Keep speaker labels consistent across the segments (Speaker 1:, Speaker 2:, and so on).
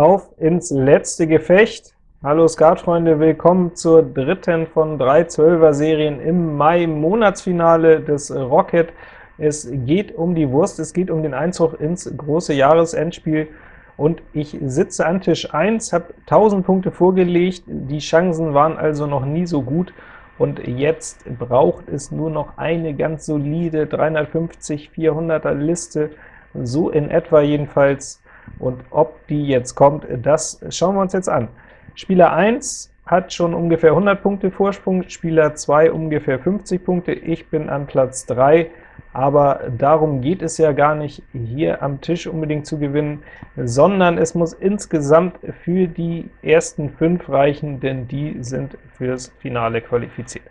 Speaker 1: auf ins letzte Gefecht. Hallo Skatfreunde, willkommen zur dritten von drei Zwölfer-Serien im Mai-Monatsfinale des Rocket. Es geht um die Wurst, es geht um den Einzug ins große Jahresendspiel, und ich sitze an Tisch 1, habe 1000 Punkte vorgelegt, die Chancen waren also noch nie so gut, und jetzt braucht es nur noch eine ganz solide 350, 400er Liste, so in etwa jedenfalls, und ob die jetzt kommt, das schauen wir uns jetzt an. Spieler 1 hat schon ungefähr 100 Punkte Vorsprung, Spieler 2 ungefähr 50 Punkte, ich bin an Platz 3, aber darum geht es ja gar nicht, hier am Tisch unbedingt zu gewinnen, sondern es muss insgesamt für die ersten 5 reichen, denn die sind fürs Finale qualifiziert.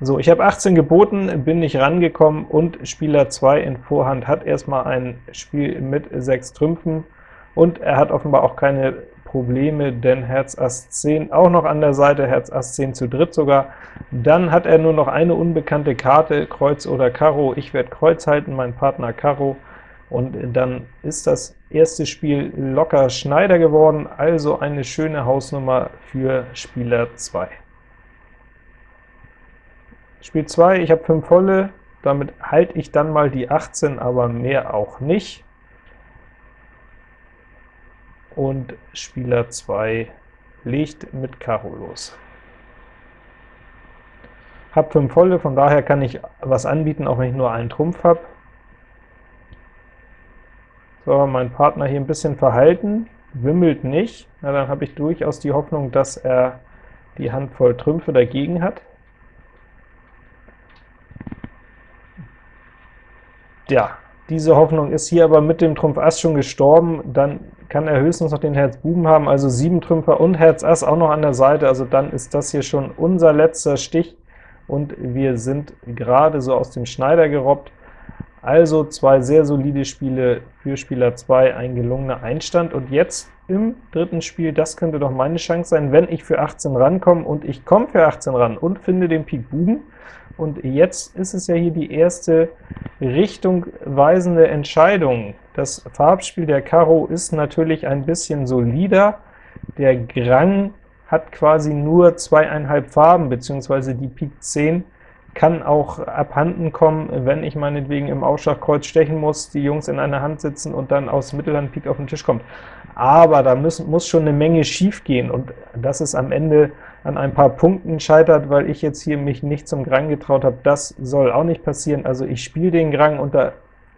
Speaker 1: So, ich habe 18 geboten, bin nicht rangekommen, und Spieler 2 in Vorhand hat erstmal ein Spiel mit 6 Trümpfen, und er hat offenbar auch keine Probleme, denn Herz Ass 10 auch noch an der Seite, Herz Ass 10 zu dritt sogar. Dann hat er nur noch eine unbekannte Karte, Kreuz oder Karo. Ich werde Kreuz halten, mein Partner Karo, und dann ist das erste Spiel locker Schneider geworden, also eine schöne Hausnummer für Spieler 2. Spiel 2, ich habe 5 volle, damit halte ich dann mal die 18, aber mehr auch nicht und Spieler 2 legt mit Karo los. Hab 5 volle, von daher kann ich was anbieten, auch wenn ich nur einen Trumpf habe. So, mein Partner hier ein bisschen verhalten, wimmelt nicht, na, dann habe ich durchaus die Hoffnung, dass er die Handvoll Trümpfe dagegen hat. Ja, diese Hoffnung ist hier aber mit dem Trumpf Ass schon gestorben, dann kann er höchstens noch den Herz Buben haben, also 7 Trümpfer und Herz Ass auch noch an der Seite, also dann ist das hier schon unser letzter Stich, und wir sind gerade so aus dem Schneider gerobbt. Also zwei sehr solide Spiele für Spieler 2, ein gelungener Einstand, und jetzt im dritten Spiel, das könnte doch meine Chance sein, wenn ich für 18 rankomme, und ich komme für 18 ran und finde den Pik Buben, und jetzt ist es ja hier die erste richtungweisende Entscheidung. Das Farbspiel der Karo ist natürlich ein bisschen solider, der Grang hat quasi nur zweieinhalb Farben, beziehungsweise die Pik 10 kann auch abhanden kommen, wenn ich meinetwegen im Ausschlagkreuz stechen muss, die Jungs in einer Hand sitzen und dann aus Mittelhand Pik auf den Tisch kommt. Aber da müssen, muss schon eine Menge schief gehen, und das ist am Ende an ein paar Punkten scheitert, weil ich jetzt hier mich nicht zum Grang getraut habe, das soll auch nicht passieren. Also ich spiele den Grang, und da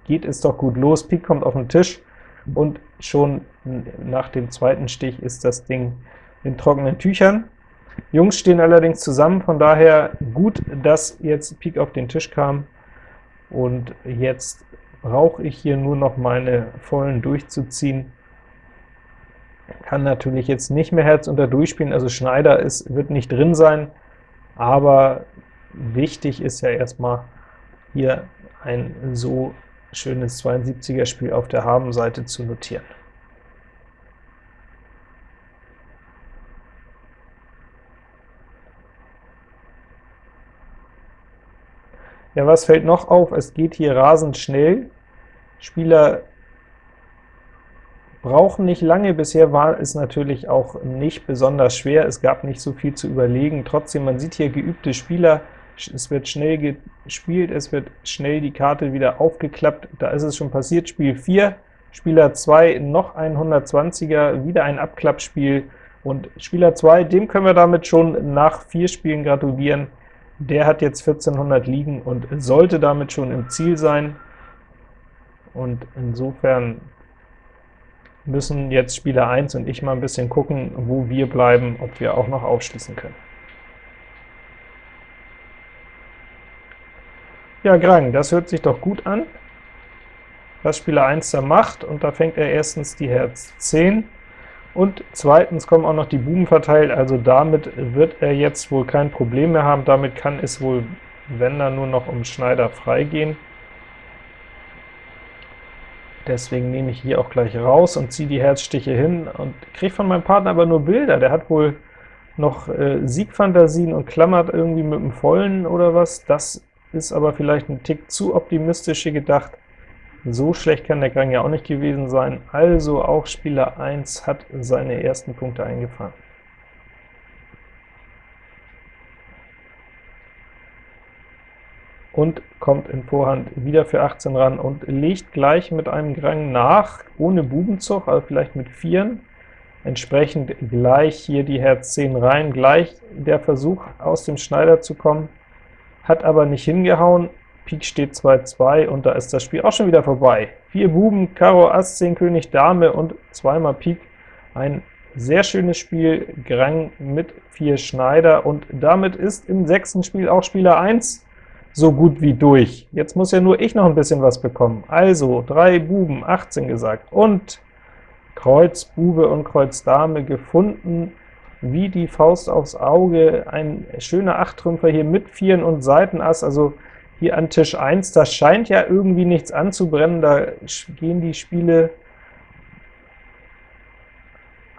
Speaker 1: geht es doch gut los. Pik kommt auf den Tisch, und schon nach dem zweiten Stich ist das Ding in trockenen Tüchern. Jungs stehen allerdings zusammen, von daher gut, dass jetzt Pik auf den Tisch kam, und jetzt brauche ich hier nur noch meine vollen durchzuziehen. Kann natürlich jetzt nicht mehr Herz unter durchspielen, also Schneider ist, wird nicht drin sein, aber wichtig ist ja erstmal hier ein so schönes 72er Spiel auf der Habenseite zu notieren. Ja, was fällt noch auf? Es geht hier rasend schnell. Spieler brauchen nicht lange. Bisher war es natürlich auch nicht besonders schwer, es gab nicht so viel zu überlegen. Trotzdem, man sieht hier geübte Spieler, es wird schnell gespielt, es wird schnell die Karte wieder aufgeklappt. Da ist es schon passiert, Spiel 4, Spieler 2 noch ein 120er, wieder ein Abklappspiel, und Spieler 2, dem können wir damit schon nach vier Spielen gratulieren. Der hat jetzt 1400 liegen und sollte damit schon im Ziel sein, und insofern müssen jetzt Spieler 1 und ich mal ein bisschen gucken, wo wir bleiben, ob wir auch noch aufschließen können. Ja, Grang, das hört sich doch gut an, was Spieler 1 da macht, und da fängt er erstens die Herz 10, und zweitens kommen auch noch die Buben verteilt, also damit wird er jetzt wohl kein Problem mehr haben, damit kann es wohl, wenn dann nur noch um Schneider freigehen. Deswegen nehme ich hier auch gleich raus und ziehe die Herzstiche hin und kriege von meinem Partner aber nur Bilder. Der hat wohl noch äh, Siegfantasien und klammert irgendwie mit dem Vollen oder was. Das ist aber vielleicht ein Tick zu optimistisch gedacht. So schlecht kann der Gang ja auch nicht gewesen sein, also auch Spieler 1 hat seine ersten Punkte eingefahren. und kommt in Vorhand wieder für 18 ran und legt gleich mit einem Grang nach, ohne Bubenzug, also vielleicht mit Vieren, entsprechend gleich hier die Herz 10 rein, gleich der Versuch aus dem Schneider zu kommen, hat aber nicht hingehauen, Pik steht 2-2 und da ist das Spiel auch schon wieder vorbei. Vier Buben, Karo, Ass, 10 König, Dame und zweimal Pik, ein sehr schönes Spiel, Grang mit vier Schneider, und damit ist im sechsten Spiel auch Spieler 1 so gut wie durch. Jetzt muss ja nur ich noch ein bisschen was bekommen. Also, drei Buben, 18 gesagt, und Kreuz Bube und Kreuz Dame gefunden, wie die Faust aufs Auge, ein schöner Achttrümpfer hier mit Vieren und Seitenass, also hier an Tisch 1, da scheint ja irgendwie nichts anzubrennen, da gehen die Spiele,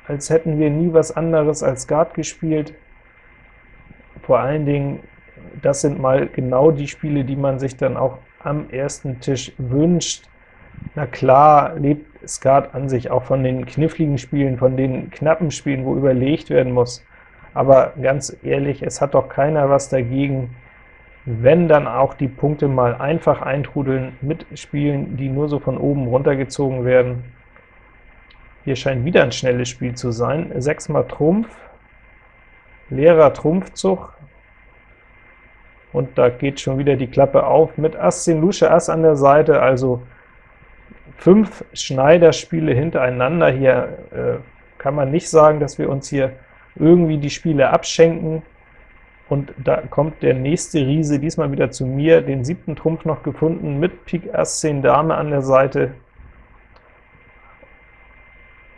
Speaker 1: als hätten wir nie was anderes als Guard gespielt. Vor allen Dingen das sind mal genau die Spiele, die man sich dann auch am ersten Tisch wünscht. Na klar lebt Skat an sich auch von den kniffligen Spielen, von den knappen Spielen, wo überlegt werden muss. Aber ganz ehrlich, es hat doch keiner was dagegen, wenn dann auch die Punkte mal einfach eintrudeln mit Spielen, die nur so von oben runtergezogen werden. Hier scheint wieder ein schnelles Spiel zu sein. 6 mal Trumpf, leerer Trumpfzug, und da geht schon wieder die Klappe auf mit Ass 10 Lusche Ass an der Seite, also fünf Schneiderspiele hintereinander. Hier äh, kann man nicht sagen, dass wir uns hier irgendwie die Spiele abschenken, und da kommt der nächste Riese, diesmal wieder zu mir, den siebten Trumpf noch gefunden, mit Pik Ass 10 Dame an der Seite.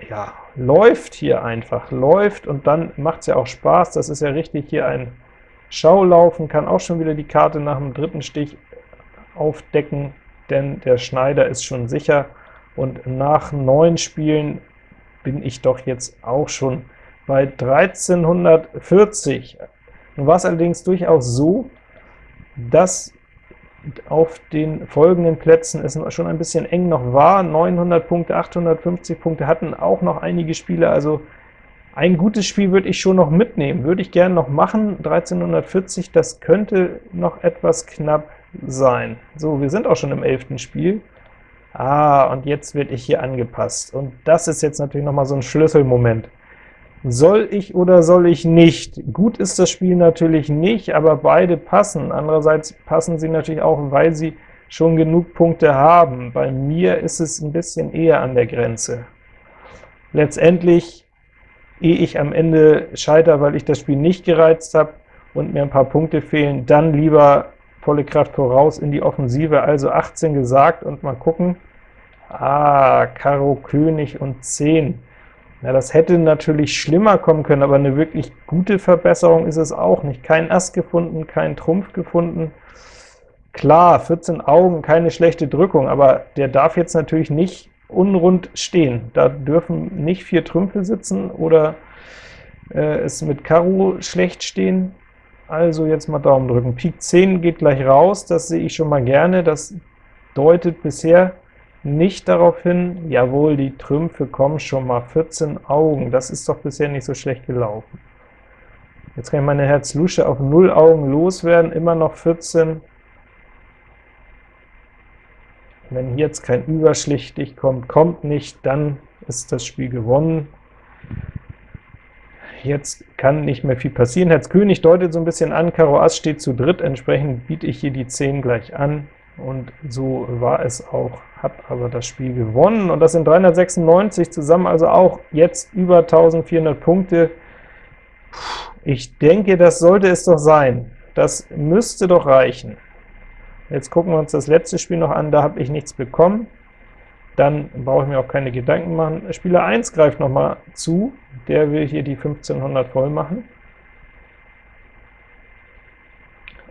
Speaker 1: Ja, läuft hier einfach, läuft, und dann macht es ja auch Spaß, das ist ja richtig hier ein Schau laufen kann auch schon wieder die Karte nach dem dritten Stich aufdecken, denn der Schneider ist schon sicher, und nach neun Spielen bin ich doch jetzt auch schon bei 1340. Nun war es allerdings durchaus so, dass auf den folgenden Plätzen es schon ein bisschen eng noch war. 900 Punkte, 850 Punkte hatten auch noch einige Spiele, also ein gutes Spiel würde ich schon noch mitnehmen, würde ich gerne noch machen, 1340, das könnte noch etwas knapp sein. So, wir sind auch schon im 11. Spiel. Ah, und jetzt werde ich hier angepasst, und das ist jetzt natürlich noch mal so ein Schlüsselmoment. Soll ich oder soll ich nicht? Gut ist das Spiel natürlich nicht, aber beide passen. Andererseits passen sie natürlich auch, weil sie schon genug Punkte haben. Bei mir ist es ein bisschen eher an der Grenze. Letztendlich ehe ich am Ende scheitere, weil ich das Spiel nicht gereizt habe und mir ein paar Punkte fehlen, dann lieber volle Kraft voraus in die Offensive, also 18 gesagt, und mal gucken. Ah, Karo König und 10. Ja, das hätte natürlich schlimmer kommen können, aber eine wirklich gute Verbesserung ist es auch nicht. Kein Ass gefunden, kein Trumpf gefunden. Klar, 14 Augen, keine schlechte Drückung, aber der darf jetzt natürlich nicht unrund stehen. Da dürfen nicht vier Trümpfe sitzen oder äh, es mit Karo schlecht stehen. Also jetzt mal Daumen drücken. Pik 10 geht gleich raus, das sehe ich schon mal gerne. Das deutet bisher nicht darauf hin, jawohl, die Trümpfe kommen schon mal, 14 Augen, das ist doch bisher nicht so schlecht gelaufen. Jetzt kann ich meine Herz-Lusche auf 0 Augen loswerden, immer noch 14, Wenn jetzt kein Überschlichtig kommt, kommt nicht, dann ist das Spiel gewonnen. Jetzt kann nicht mehr viel passieren. Herz König deutet so ein bisschen an, Karo Ass steht zu dritt, entsprechend biete ich hier die 10 gleich an, und so war es auch, habe aber das Spiel gewonnen, und das sind 396 zusammen, also auch jetzt über 1400 Punkte. Ich denke, das sollte es doch sein. Das müsste doch reichen. Jetzt gucken wir uns das letzte Spiel noch an, da habe ich nichts bekommen. Dann brauche ich mir auch keine Gedanken machen. Spieler 1 greift noch mal zu, der will hier die 1500 voll machen.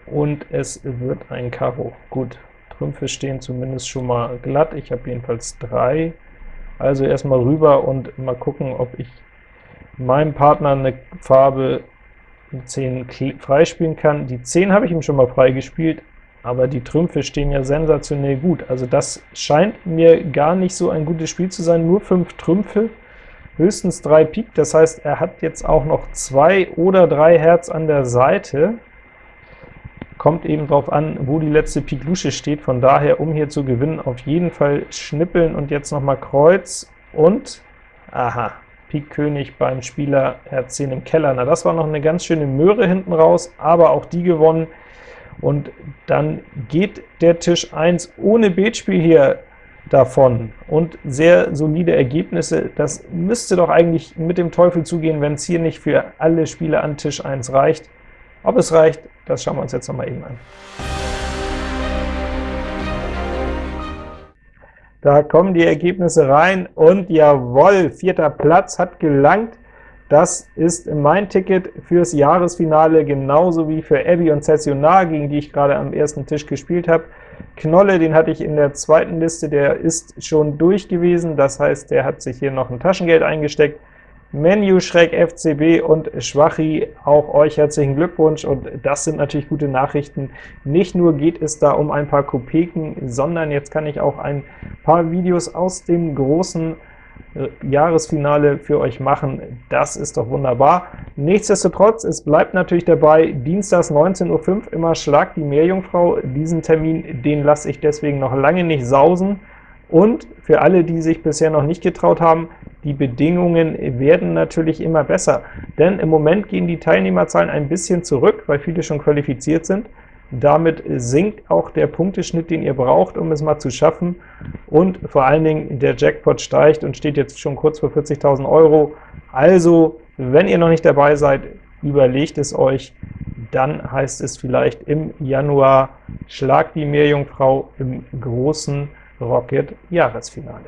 Speaker 1: Und es wird ein Karo. Gut, Trümpfe stehen zumindest schon mal glatt, ich habe jedenfalls drei. Also erstmal rüber und mal gucken, ob ich meinem Partner eine Farbe 10 freispielen kann. Die 10 habe ich ihm schon mal freigespielt, aber die Trümpfe stehen ja sensationell gut. Also das scheint mir gar nicht so ein gutes Spiel zu sein, nur 5 Trümpfe, höchstens 3 Pik, das heißt, er hat jetzt auch noch 2 oder 3 Herz an der Seite, kommt eben darauf an, wo die letzte Pik Lusche steht, von daher, um hier zu gewinnen, auf jeden Fall schnippeln und jetzt noch mal Kreuz und, aha, Pik König beim Spieler Herz 10 im Keller. Na, das war noch eine ganz schöne Möhre hinten raus, aber auch die gewonnen, und dann geht der Tisch 1 ohne Betspiel hier davon und sehr solide Ergebnisse. Das müsste doch eigentlich mit dem Teufel zugehen, wenn es hier nicht für alle Spieler an Tisch 1 reicht. Ob es reicht, das schauen wir uns jetzt noch mal eben an. Da kommen die Ergebnisse rein und jawohl, vierter Platz hat gelangt. Das ist mein Ticket fürs Jahresfinale, genauso wie für Abby und Cessionar, gegen die ich gerade am ersten Tisch gespielt habe. Knolle, den hatte ich in der zweiten Liste, der ist schon durch gewesen, das heißt, der hat sich hier noch ein Taschengeld eingesteckt. Menu, Schreck, FCB und Schwachi, auch euch herzlichen Glückwunsch, und das sind natürlich gute Nachrichten. Nicht nur geht es da um ein paar Kopeken, sondern jetzt kann ich auch ein paar Videos aus dem großen äh, Jahresfinale für euch machen. Das ist doch wunderbar. Nichtsdestotrotz, es bleibt natürlich dabei, dienstags 19.05 Uhr immer Schlag die Meerjungfrau. Diesen Termin, den lasse ich deswegen noch lange nicht sausen. Und für alle, die sich bisher noch nicht getraut haben, die Bedingungen werden natürlich immer besser, denn im Moment gehen die Teilnehmerzahlen ein bisschen zurück, weil viele schon qualifiziert sind. Damit sinkt auch der Punkteschnitt, den ihr braucht, um es mal zu schaffen, und vor allen Dingen der Jackpot steigt und steht jetzt schon kurz vor 40.000 Euro. Also, wenn ihr noch nicht dabei seid, überlegt es euch, dann heißt es vielleicht im Januar Schlag die Meerjungfrau im großen Rocket Jahresfinale.